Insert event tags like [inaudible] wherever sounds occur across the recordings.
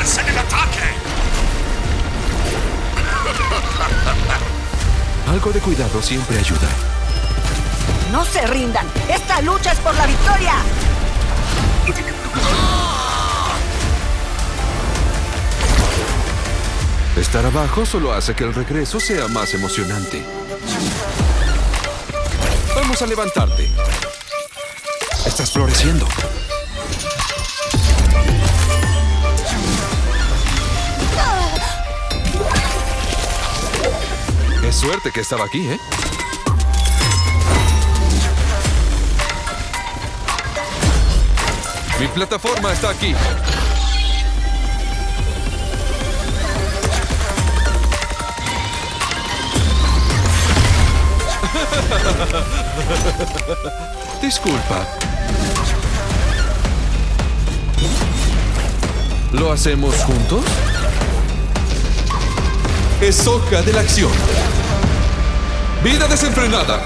¡Fuerza en el ataque! [laughs] Algo de cuidado siempre ayuda. No se rindan. Esta lucha es por la victoria. Estar abajo solo hace que el regreso sea más emocionante. Vamos a levantarte. Estás floreciendo. Suerte que estaba aquí, ¿eh? Mi plataforma está aquí. [laughs] Disculpa. ¿Lo hacemos juntos? Es hoja de la acción. Vida desenfrenada.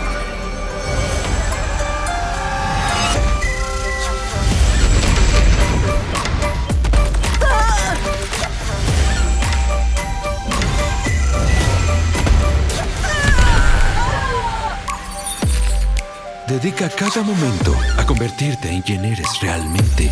Dedica cada momento a convertirte en quien eres realmente.